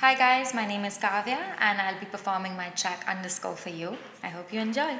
Hi guys, my name is Kavya and I'll be performing my track Underscore for you. I hope you enjoy.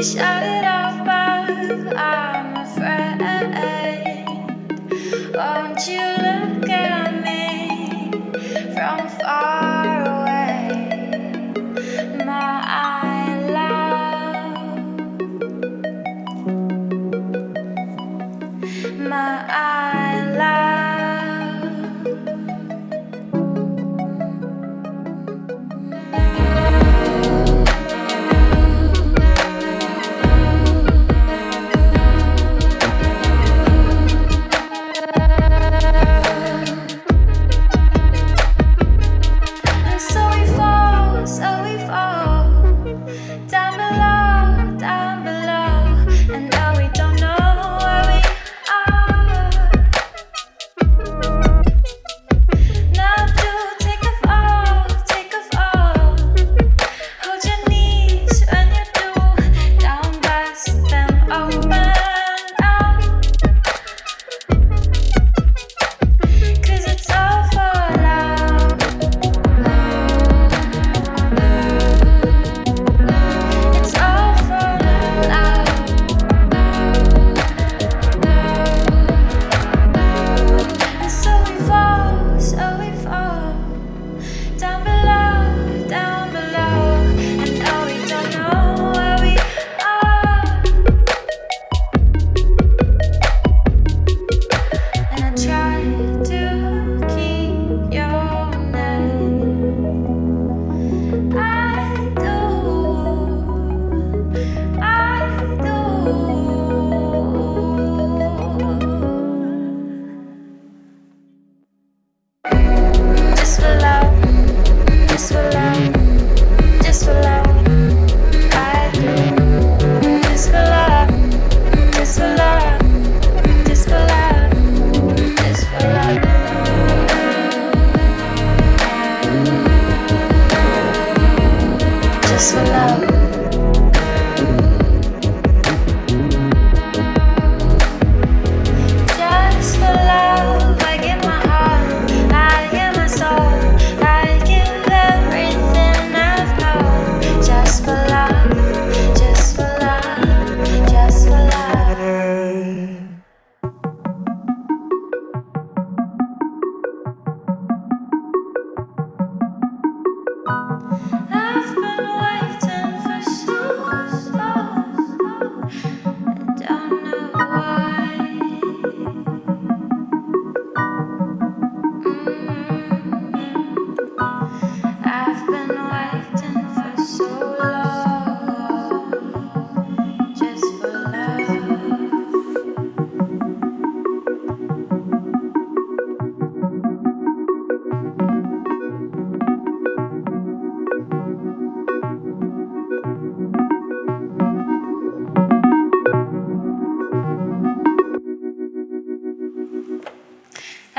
Shout it out but I'm afraid. Won't you look at me from far away My love My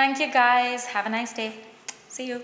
Thank you guys. Have a nice day. See you.